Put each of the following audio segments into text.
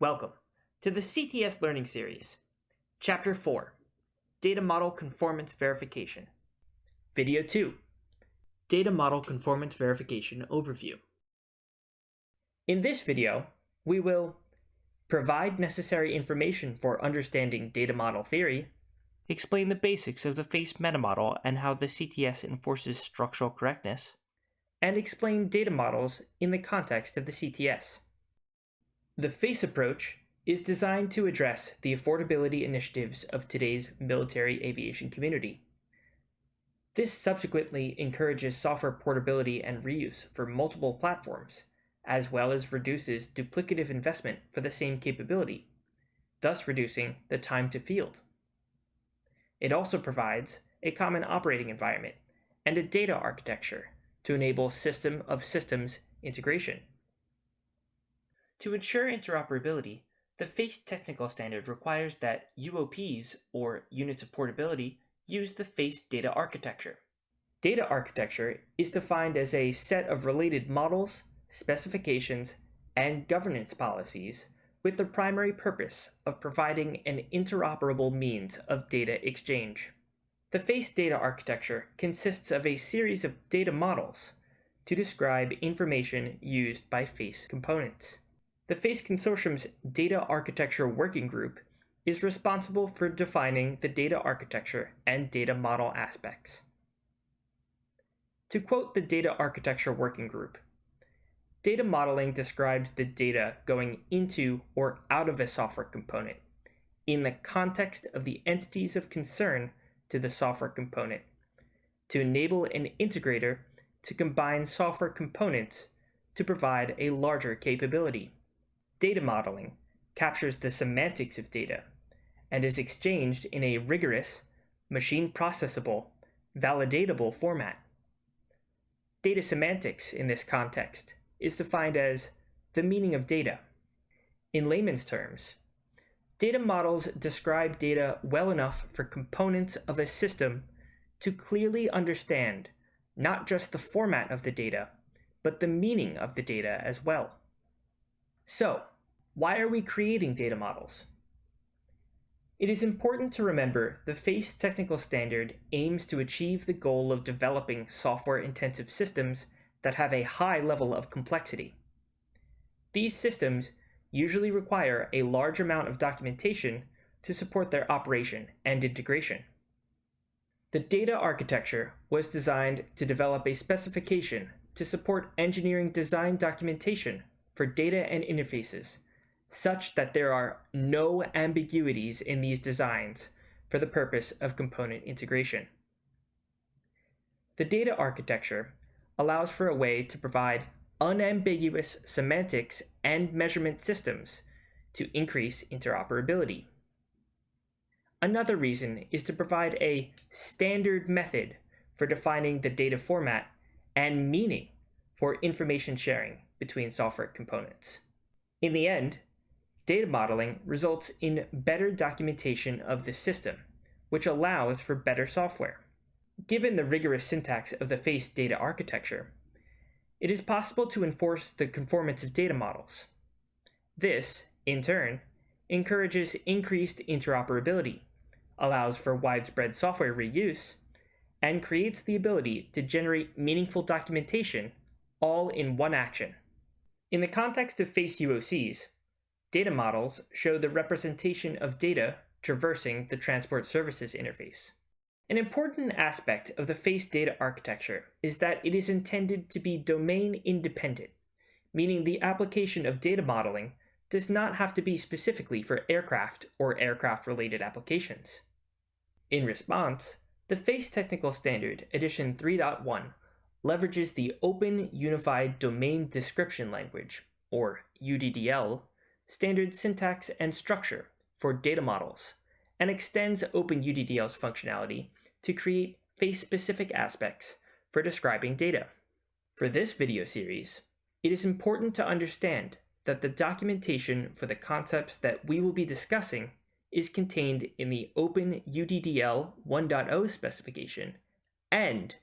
Welcome to the CTS Learning Series, Chapter 4, Data Model Conformance Verification. Video 2, Data Model Conformance Verification Overview. In this video, we will provide necessary information for understanding data model theory, explain the basics of the FACE metamodel and how the CTS enforces structural correctness, and explain data models in the context of the CTS. The FACE approach is designed to address the affordability initiatives of today's military aviation community. This subsequently encourages software portability and reuse for multiple platforms, as well as reduces duplicative investment for the same capability, thus reducing the time to field. It also provides a common operating environment and a data architecture to enable system of systems integration. To ensure interoperability, the FACE technical standard requires that UOPs, or units of portability, use the FACE data architecture. Data architecture is defined as a set of related models, specifications, and governance policies with the primary purpose of providing an interoperable means of data exchange. The FACE data architecture consists of a series of data models to describe information used by FACE components. The FACE Consortium's Data Architecture Working Group is responsible for defining the data architecture and data model aspects. To quote the Data Architecture Working Group, data modeling describes the data going into or out of a software component in the context of the entities of concern to the software component to enable an integrator to combine software components to provide a larger capability. Data modeling captures the semantics of data and is exchanged in a rigorous, machine processable, validatable format. Data semantics in this context is defined as the meaning of data. In layman's terms, data models describe data well enough for components of a system to clearly understand not just the format of the data, but the meaning of the data as well. So, why are we creating data models? It is important to remember the FACE technical standard aims to achieve the goal of developing software-intensive systems that have a high level of complexity. These systems usually require a large amount of documentation to support their operation and integration. The data architecture was designed to develop a specification to support engineering design documentation for data and interfaces such that there are no ambiguities in these designs for the purpose of component integration. The data architecture allows for a way to provide unambiguous semantics and measurement systems to increase interoperability. Another reason is to provide a standard method for defining the data format and meaning for information sharing between software components. In the end, Data modeling results in better documentation of the system, which allows for better software. Given the rigorous syntax of the FACE data architecture, it is possible to enforce the conformance of data models. This, in turn, encourages increased interoperability, allows for widespread software reuse, and creates the ability to generate meaningful documentation all in one action. In the context of FACE UOCs, Data models show the representation of data traversing the Transport Services interface. An important aspect of the FACE data architecture is that it is intended to be domain independent, meaning the application of data modeling does not have to be specifically for aircraft or aircraft-related applications. In response, the FACE Technical Standard Edition 3.1 leverages the Open Unified Domain Description Language, or UDDL, standard syntax and structure for data models, and extends OpenUDDL's functionality to create face-specific aspects for describing data. For this video series, it is important to understand that the documentation for the concepts that we will be discussing is contained in the OpenUDDL 1.0 specification and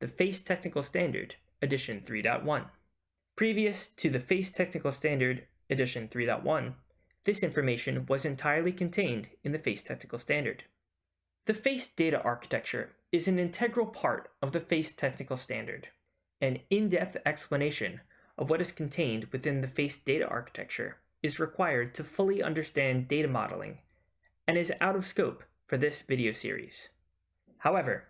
the FACE Technical Standard Edition 3.1. Previous to the FACE Technical Standard edition 3.1, this information was entirely contained in the FACE technical standard. The FACE data architecture is an integral part of the FACE technical standard. An in-depth explanation of what is contained within the FACE data architecture is required to fully understand data modeling and is out of scope for this video series. However,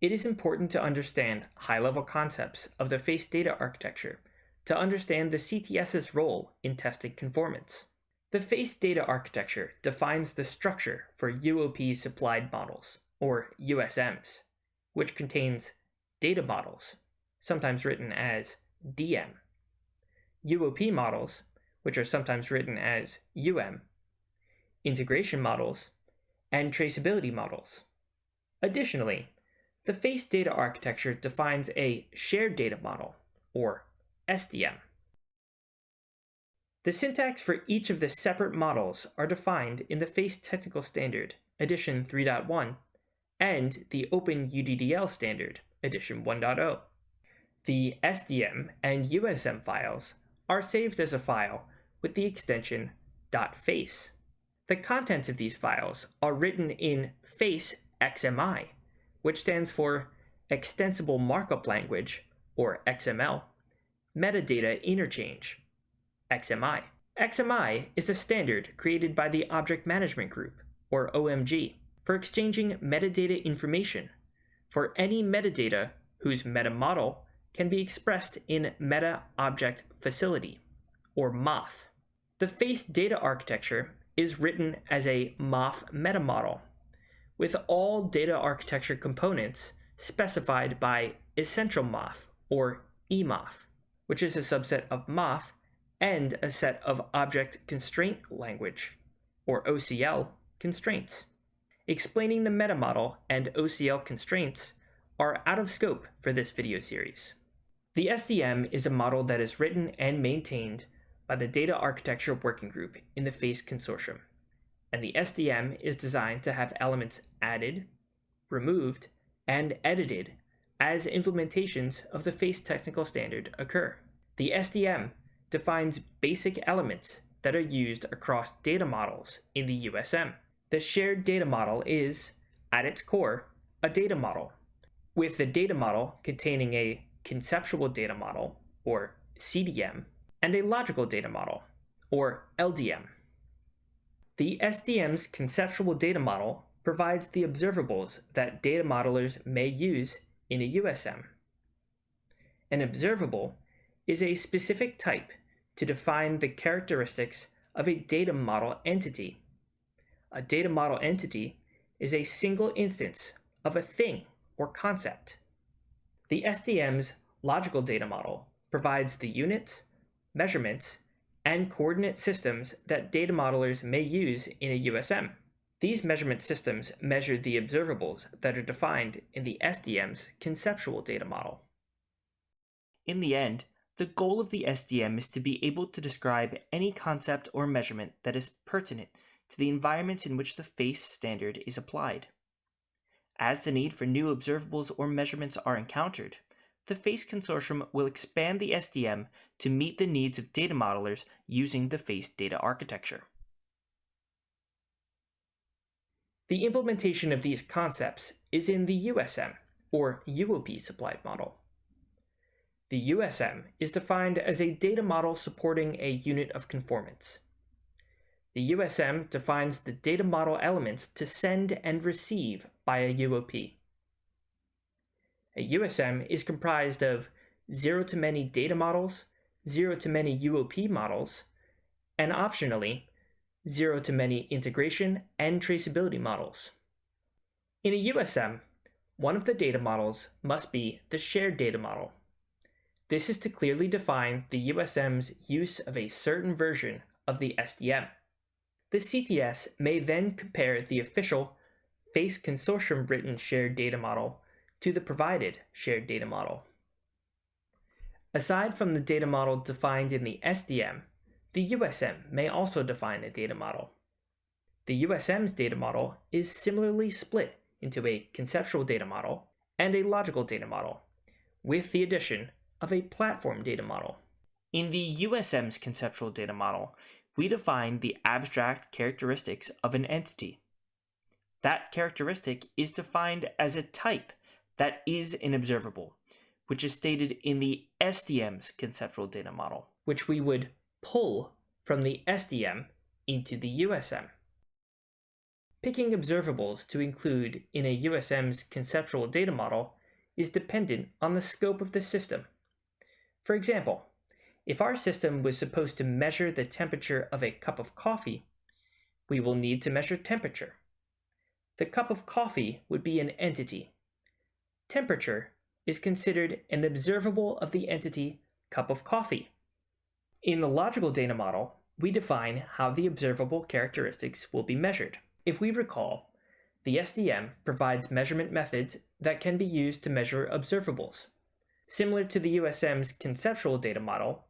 it is important to understand high-level concepts of the FACE data architecture to understand the CTS's role in testing conformance. The FACE data architecture defines the structure for UOP supplied models, or USMs, which contains data models, sometimes written as DM, UOP models, which are sometimes written as UM, integration models, and traceability models. Additionally, the FACE data architecture defines a shared data model, or SDM. The syntax for each of the separate models are defined in the FACE Technical Standard, edition 3.1, and the Open UDDL Standard, edition 1.0. The SDM and USM files are saved as a file with the extension .face. The contents of these files are written in FACE XMI, which stands for Extensible Markup Language, or XML, Metadata Interchange, XMI. XMI is a standard created by the Object Management Group, or OMG, for exchanging metadata information for any metadata whose meta model can be expressed in Meta Object Facility, or MOF. The FACE data architecture is written as a MOF metamodel, with all data architecture components specified by Essential MOF, or EMOF, which is a subset of MOF and a set of Object Constraint Language, or OCL, constraints. Explaining the metamodel and OCL constraints are out of scope for this video series. The SDM is a model that is written and maintained by the Data Architecture Working Group in the FACE Consortium, and the SDM is designed to have elements added, removed, and edited as implementations of the FACE technical standard occur. The SDM defines basic elements that are used across data models in the USM. The shared data model is, at its core, a data model, with the data model containing a conceptual data model, or CDM, and a logical data model, or LDM. The SDM's conceptual data model provides the observables that data modelers may use in a USM. An observable is a specific type to define the characteristics of a data model entity. A data model entity is a single instance of a thing or concept. The SDM's logical data model provides the units, measurements, and coordinate systems that data modelers may use in a USM. These measurement systems measure the observables that are defined in the SDM's conceptual data model. In the end, the goal of the SDM is to be able to describe any concept or measurement that is pertinent to the environments in which the FACE standard is applied. As the need for new observables or measurements are encountered, the FACE consortium will expand the SDM to meet the needs of data modelers using the FACE data architecture. The implementation of these concepts is in the USM, or UOP supplied model. The USM is defined as a data model supporting a unit of conformance. The USM defines the data model elements to send and receive by a UOP. A USM is comprised of zero-to-many data models, zero-to-many UOP models, and optionally, zero-to-many integration and traceability models. In a USM, one of the data models must be the shared data model. This is to clearly define the USM's use of a certain version of the SDM. The CTS may then compare the official FACE consortium written shared data model to the provided shared data model. Aside from the data model defined in the SDM, the USM may also define a data model. The USM's data model is similarly split into a conceptual data model and a logical data model, with the addition of a platform data model. In the USM's conceptual data model, we define the abstract characteristics of an entity. That characteristic is defined as a type that is an observable, which is stated in the SDM's conceptual data model, which we would pull from the SDM into the USM. Picking observables to include in a USM's conceptual data model is dependent on the scope of the system. For example, if our system was supposed to measure the temperature of a cup of coffee, we will need to measure temperature. The cup of coffee would be an entity. Temperature is considered an observable of the entity cup of coffee. In the logical data model, we define how the observable characteristics will be measured. If we recall, the SDM provides measurement methods that can be used to measure observables. Similar to the USM's conceptual data model,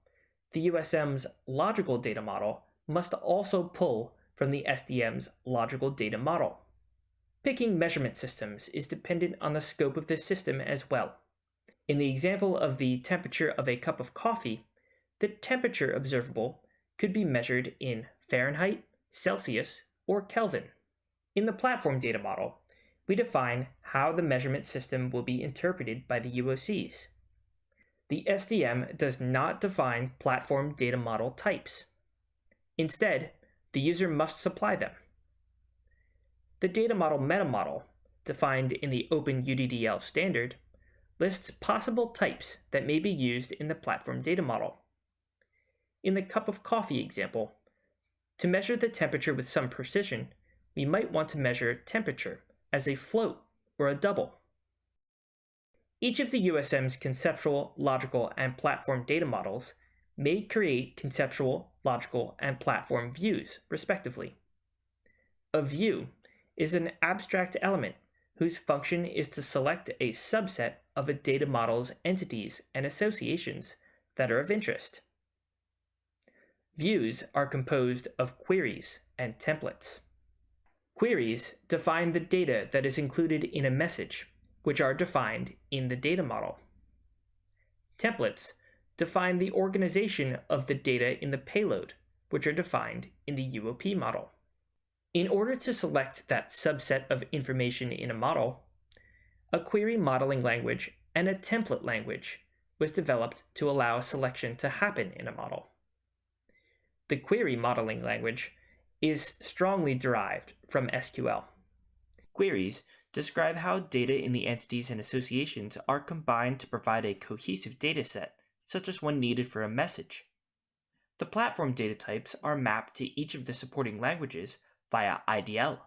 the USM's logical data model must also pull from the SDM's logical data model. Picking measurement systems is dependent on the scope of the system as well. In the example of the temperature of a cup of coffee, the temperature observable could be measured in Fahrenheit, Celsius, or Kelvin. In the platform data model, we define how the measurement system will be interpreted by the UOCs. The SDM does not define platform data model types. Instead, the user must supply them. The data model metamodel, defined in the Open OpenUDDL standard, lists possible types that may be used in the platform data model. In the cup of coffee example, to measure the temperature with some precision, we might want to measure temperature as a float or a double. Each of the USM's conceptual, logical, and platform data models may create conceptual, logical, and platform views, respectively. A view is an abstract element whose function is to select a subset of a data model's entities and associations that are of interest. Views are composed of queries and templates. Queries define the data that is included in a message, which are defined in the data model. Templates define the organization of the data in the payload, which are defined in the UOP model. In order to select that subset of information in a model, a query modeling language and a template language was developed to allow selection to happen in a model. The query modeling language is strongly derived from SQL. Queries describe how data in the entities and associations are combined to provide a cohesive dataset, such as one needed for a message. The platform data types are mapped to each of the supporting languages via IDL.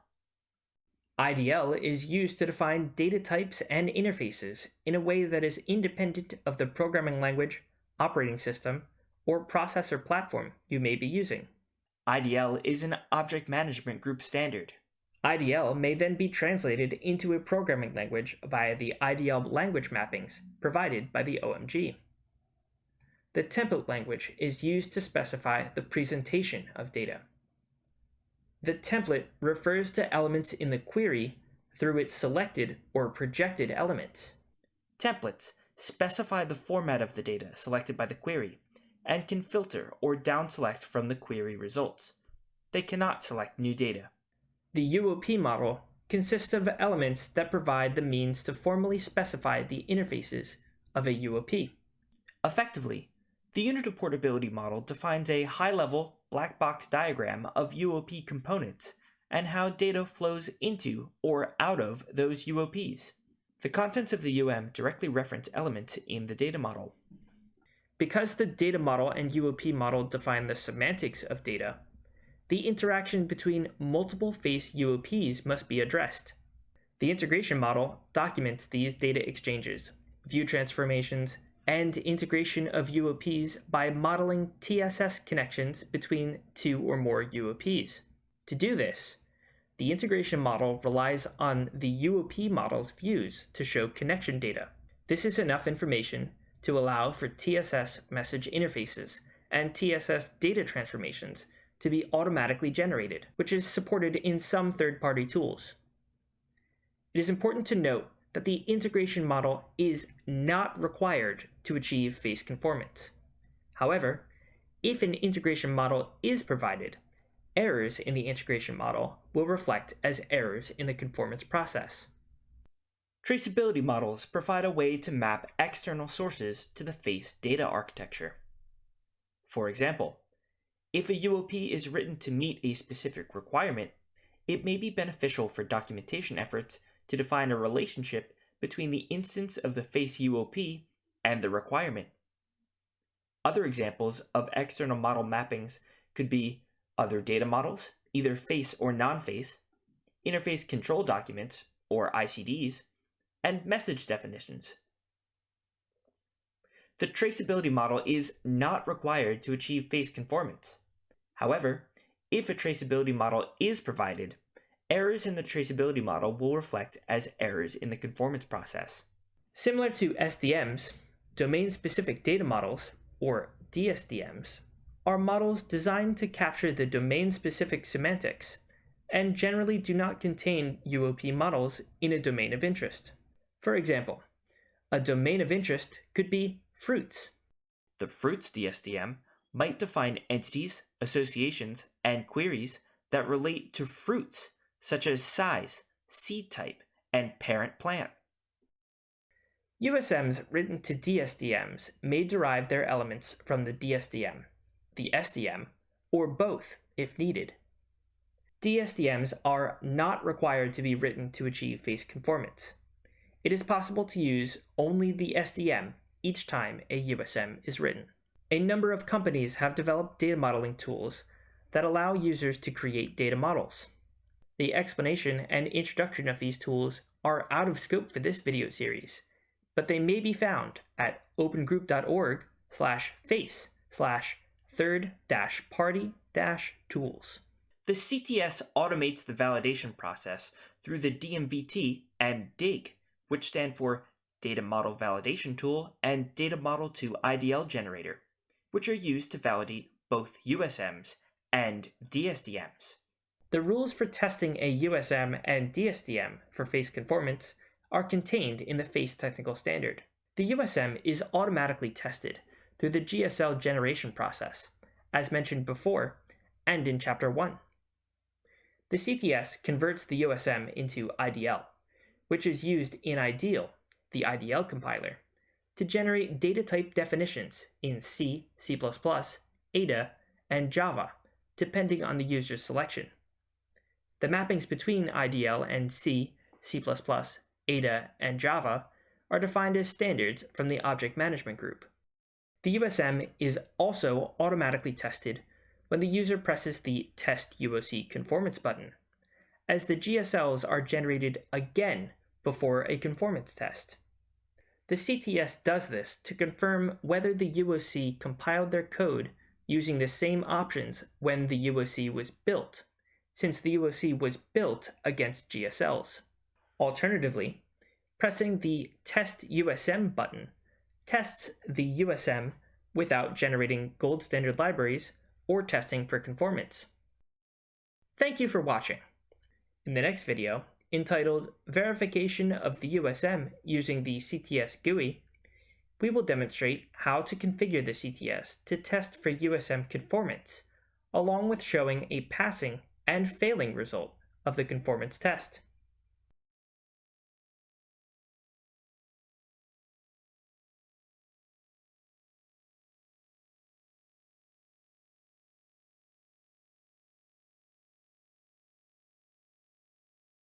IDL is used to define data types and interfaces in a way that is independent of the programming language, operating system, or processor platform you may be using. IDL is an object management group standard. IDL may then be translated into a programming language via the IDL language mappings provided by the OMG. The template language is used to specify the presentation of data. The template refers to elements in the query through its selected or projected elements. Templates specify the format of the data selected by the query and can filter or downselect from the query results. They cannot select new data. The UOP model consists of elements that provide the means to formally specify the interfaces of a UOP. Effectively, the unit of portability model defines a high-level black box diagram of UOP components and how data flows into or out of those UOPs. The contents of the UM directly reference elements in the data model. Because the data model and UOP model define the semantics of data, the interaction between multiple face UOPs must be addressed. The integration model documents these data exchanges, view transformations, and integration of UOPs by modeling TSS connections between two or more UOPs. To do this, the integration model relies on the UOP model's views to show connection data. This is enough information to allow for TSS message interfaces and TSS data transformations to be automatically generated, which is supported in some third-party tools. It is important to note that the integration model is not required to achieve face conformance. However, if an integration model is provided, errors in the integration model will reflect as errors in the conformance process. Traceability models provide a way to map external sources to the FACE data architecture. For example, if a UOP is written to meet a specific requirement, it may be beneficial for documentation efforts to define a relationship between the instance of the FACE UOP and the requirement. Other examples of external model mappings could be other data models, either FACE or non-FACE, interface control documents, or ICDs, and message definitions. The traceability model is not required to achieve FACE conformance. However, if a traceability model is provided, errors in the traceability model will reflect as errors in the conformance process. Similar to SDMs, domain-specific data models, or DSDMs, are models designed to capture the domain-specific semantics, and generally do not contain UOP models in a domain of interest. For example, a domain of interest could be fruits. The fruits DSDM might define entities, associations, and queries that relate to fruits, such as size, seed type, and parent plant. USMs written to DSDMs may derive their elements from the DSDM, the SDM, or both if needed. DSDMs are not required to be written to achieve face conformance. It is possible to use only the SDM each time a USM is written. A number of companies have developed data modeling tools that allow users to create data models. The explanation and introduction of these tools are out of scope for this video series, but they may be found at opengroup.org slash face slash third dash party dash tools. The CTS automates the validation process through the DMVT and DIG, which stand for Data Model Validation Tool and Data Model to IDL Generator, which are used to validate both USMs and DSDMs. The rules for testing a USM and DSDM for face conformance are contained in the FACE technical standard. The USM is automatically tested through the GSL generation process, as mentioned before and in Chapter 1. The CTS converts the USM into IDL, which is used in IDEAL, the IDL compiler, to generate data type definitions in C, C++, Ada, and Java, depending on the user's selection. The mappings between IDL and C, C++, Ada, and Java are defined as standards from the Object Management Group. The USM is also automatically tested when the user presses the Test UOC Conformance button, as the GSLs are generated again before a conformance test. The CTS does this to confirm whether the UOC compiled their code using the same options when the UOC was built, since the UOC was built against GSLs. Alternatively, pressing the Test USM button tests the USM without generating gold standard libraries or testing for conformance. Thank you for watching. In the next video, entitled Verification of the USM using the CTS GUI, we will demonstrate how to configure the CTS to test for USM conformance, along with showing a passing and failing result of the conformance test.